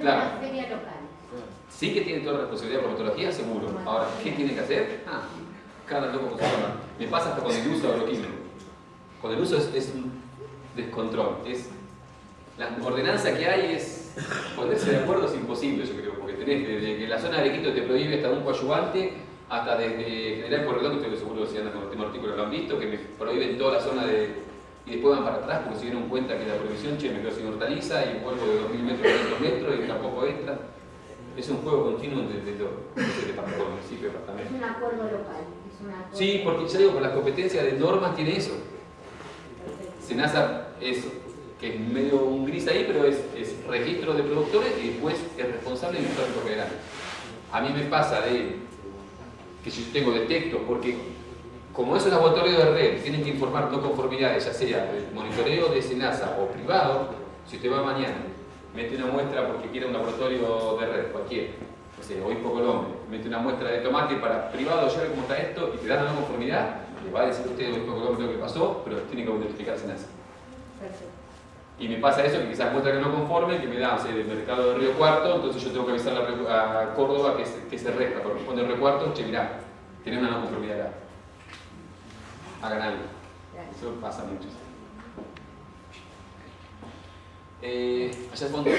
Claro. la feria local. Sí que tiene toda la responsabilidad por metodología, seguro. Ahora, ¿qué tiene que hacer? Ah, cada loco con su. Me pasa hasta con el uso agroquímico. Con el uso es, es un descontrol. Es, la ordenanza que hay es ponerse de acuerdo es imposible, yo creo, porque tenés desde que la zona de Arequito te prohíbe hasta un coadyuvante, hasta desde General Corredor, que ustedes seguro si andan con el tema artículo lo han visto, que me prohíben toda la zona de... y después van para atrás porque se dieron cuenta que la prohibición, che, me quedo sin hortaliza y vuelvo de 2.000 metros a 500 metros y tampoco entra. Es un juego continuo de, de, de departamento, municipio, Es departamento. un acuerdo local. Es un acuerdo Sí, porque ya digo, por las competencias de normas tiene eso. Senasa es, que es medio un gris ahí, pero es, es registro de productores y después es responsable del histórico federal. A mí me pasa de que si yo tengo detecto, porque como es un laboratorio de red, tienen que informar no conformidades, ya sea del monitoreo de Senasa o privado, si usted va mañana, mete una muestra porque quiere un laboratorio de red, cualquiera, no sé, o Colombe, mete una muestra de tomate para privado, ya ve cómo está esto, y te dan una conformidad, le va a decir usted o Colombe lo que pasó, pero tiene que notificar Senasa. Perfecto. Y me pasa eso, que quizás muestra que no conforme, que me da, o sea, del mercado de Río Cuarto, entonces yo tengo que avisar a, a Córdoba que, se- que se resta, corresponde al Río Cuarto, che, mirá, tenés una no conformidad acá. Hagan algo. Gracias. Eso pasa mucho. Eh, allá al fondo.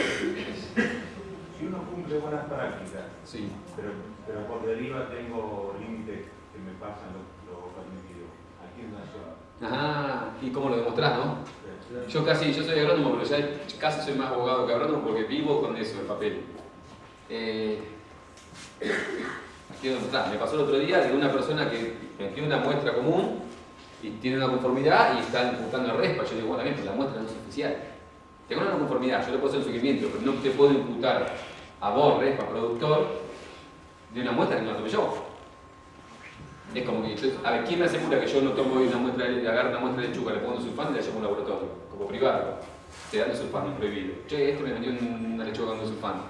Si uno cumple buenas prácticas, Sí. pero, pero por deriva tengo límites que me pasan lo, lo permitido, aquí en la zona. Ah, y cómo lo demostrás, ¿no? Yo casi, yo soy agrónomo, pero ya casi soy más abogado que agrónomo porque vivo con eso, el papel. Eh, aquí donde está. Me pasó el otro día de una persona que metió una muestra común y tiene una conformidad y está imputando a RESPA. Yo digo, bueno, bien, pero la muestra no es oficial. Tengo una conformidad, yo le puedo hacer un seguimiento, pero no te puedo imputar a vos, RESPA, productor, de una muestra que no la tomé yo. Es como que, a ver, ¿quién me asegura que yo no tomo una muestra, de- agarro una muestra de lechuga, le pongo sulfán y la llevo a un laboratorio, como privado? Te dan sulfán, es prohibido. Che, este me vendió una lechuga con sulfán.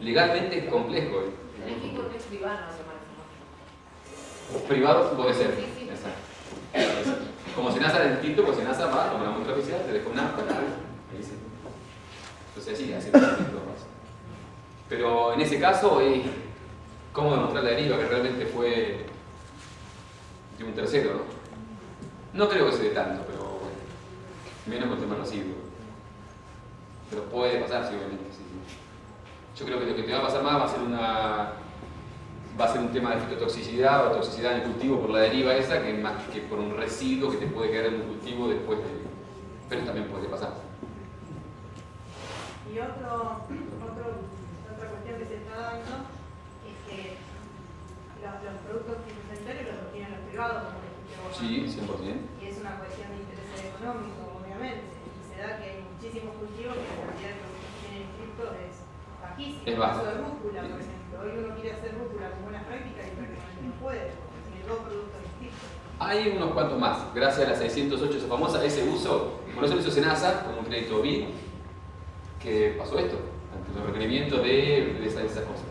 Legalmente es complejo. ¿eh? El privado, no se maneja Privado puede ser. Exacto. Como Senasa es distinto, pues Senasa va con la muestra oficial, te deja un acta, ahí sí. Entonces distinto, pues. Pero en ese caso, ¿cómo demostrar la deriva que realmente fue de un tercero, no? No creo que se dé tanto, pero bueno, menos con temas residuos. Pero puede pasar, sí, sí, sí. Yo creo que lo que te va a pasar más va a ser una va a ser un tema de fitotoxicidad o toxicidad en el cultivo por la deriva esa que más que por un residuo que te puede quedar en un cultivo después de... Pero también puede pasar. Y otro, otro, otra cuestión que se está dando es que los, los productos fitosanitarios los obtienen los privados, como vos. Sí, 100%. Y es una cuestión de interés económico, obviamente. Y se da que hay muchísimos cultivos que la cantidad de productos que tienen inscrito es bajísima. Es El baja. caso de rúcula, por ejemplo. Hoy uno quiere hacer rúcula con buenas prácticas y prácticamente no puede, porque tiene dos productos inscritos. Hay unos cuantos más, gracias a la 608, esa famosa, ese uso, por eso lo hizo Senasa, como un crédito BID, que pasó esto, ante los requerimientos de, de esas, esas cosas.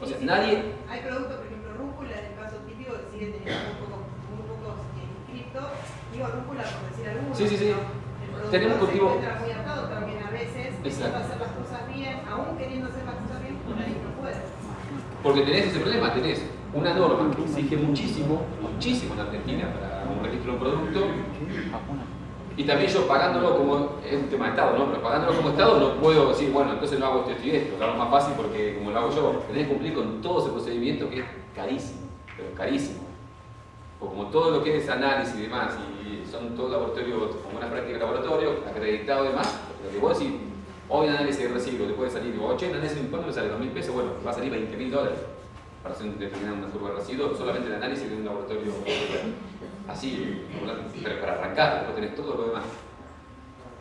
O sea, nadie, Hay productos, por ejemplo, rúcula, en el caso típico, que sigue teniendo muy pocos, muy pocos eh, inscritos. Digo rúcula por decir algunos. Sí, sí, sí. ¿no? El Tenemos se cultivo- encuentra muy atado a veces, intenta hacer las cosas bien, aún queriendo hacer las cosas bien, por ahí no puede. porque tenés ese problema, tenés una norma que exige muchísimo, muchísimo en Argentina para un registro de un producto, Y también yo pagándolo como, es un tema de Estado, ¿no? Pero pagándolo como Estado no puedo decir, bueno, entonces no hago esto, esto y esto, lo hago más fácil porque como lo hago yo, tenés que cumplir con todo ese procedimiento que es carísimo, pero carísimo. O como todo lo que es análisis y demás, y son todos laboratorios, con buenas prácticas de laboratorio, acreditado y demás, lo que vos decís, hoy análisis de residuos te puede salir, digo, che, análisis de cuánto me sale, dos mil pesos, bueno, va a salir 20 mil dólares para hacer un- determinar una curva de residuos, solamente el análisis de un laboratorio así, pero para arrancar, después tenés todo lo demás.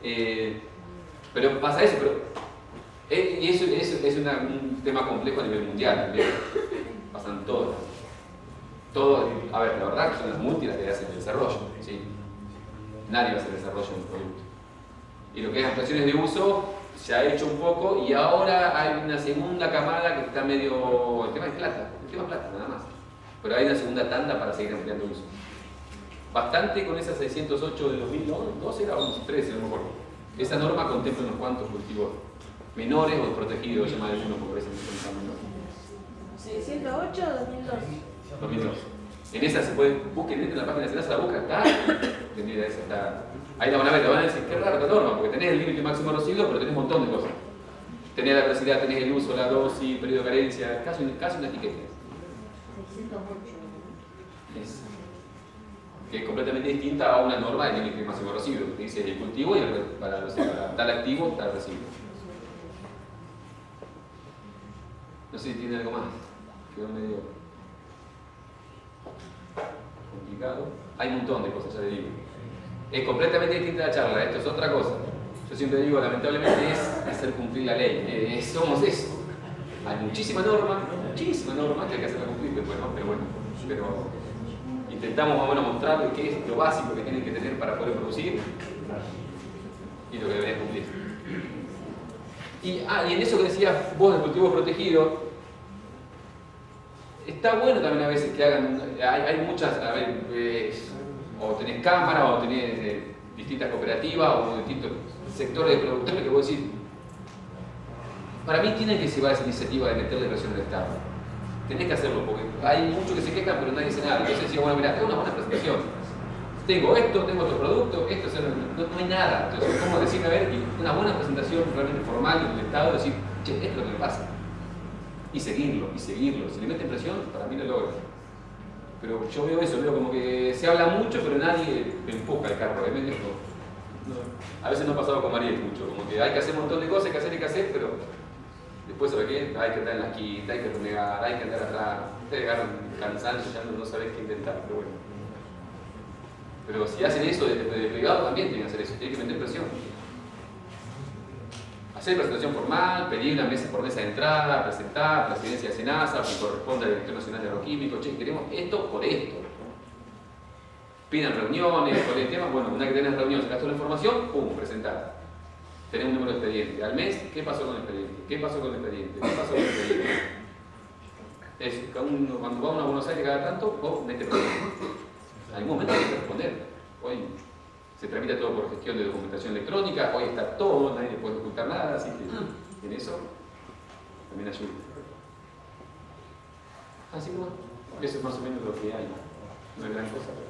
Eh, pero pasa eso, pero eh, y eso, es un tema complejo a nivel mundial también. Pasan todos. Todo, a ver, la verdad que son las multis las que hacen el desarrollo, ¿sí? Nadie va a hacer desarrollo de un producto. Y lo que es ampliaciones de uso se ha hecho un poco y ahora hay una segunda camada que está medio. El tema es plata, el tema es plata, nada más. Pero hay una segunda tanda para seguir ampliando uso. Bastante con esa 608 de 2012 era 13, no me acuerdo. Esa norma contempla unos cuantos cultivos menores o protegidos, llama algunos porque a veces no son tan menores. 608 2002. 2002. En esa se puede, busquen dentro de la página de Senasa, la busca, está esa, está. Ahí la van a ver, la van a decir, qué raro esta norma, porque tenés el límite máximo de pero tenés un montón de cosas. Tenés la velocidad, tenés el uso, la dosis, periodo de carencia, casi, casi una etiqueta. 608. Es, que es completamente distinta a una norma de límite máximo de residuos, que dice el cultivo y el, para, o tal activo, tal residuo. No sé si tiene algo más. Quedó medio Hay un montón de cosas, ya le digo. Es completamente distinta la charla, esto es otra cosa. Yo siempre digo, lamentablemente, es hacer cumplir la ley. Eh, somos eso. Hay muchísima norma, muchísima norma que hay que hacerla cumplir después. Pero bueno, pero intentamos más mostrarles qué es lo básico que tienen que tener para poder producir y lo que deberían cumplir. Y, ah, y en eso que decías vos del cultivo protegido, está bueno también a veces que hagan, hay, muchas, a ver, o tenés cámara o tenés eh, distintas cooperativas o distintos sectores de productores que vos decís, para mí tienen que llevar esa iniciativa de meterle presión al Estado. Tenés que hacerlo porque hay muchos que se quejan pero nadie dice nada. Entonces decía, bueno, mira, tengo una buena presentación. Tengo esto, tengo otro producto, esto, no, hay nada. Entonces, ¿cómo decirme a ver una buena presentación realmente formal del Estado? Decir, che, esto es lo que pasa. Y seguirlo, y seguirlo. Si le meten presión, para mí lo logra. Pero yo veo eso, veo como que se habla mucho, pero nadie empuja el carro. ¿eh? No. A veces no ha pasado con Mariel mucho, como que hay que hacer un montón de cosas, hay que hacer, hay que hacer, pero después, ¿sabe qué? Hay que estar en la quinta, hay que renegar, hay que andar atrás. Ustedes agarran cansancio, ya no, no sabés qué inventar, pero bueno. Pero si hacen eso desde de privado, también tienen que hacer eso, tienen que meter presión. Hacer presentación formal, pedir una mesa por mesa de entrada, presentar, presidencia de Senasa, que corresponde al Director Nacional de Agroquímicos, che, queremos esto por esto. Pidan reuniones, por el tema, bueno, una que tenés reuniones, sacás toda la información, pum, presentar. Tenés un número de expediente. Al mes, ¿qué pasó con el expediente? ¿Qué pasó con el expediente? ¿Qué pasó con el expediente? Es, cuando va uno a Buenos Aires cada tanto, vos mete problema. En algún momento hay que responder. Hoy se tramita todo por gestión de documentación electrónica, hoy está todo, nadie le puede ocultar nada, así que en eso Así que bueno, eso es más o menos lo que hay. No es gran cosa, pero.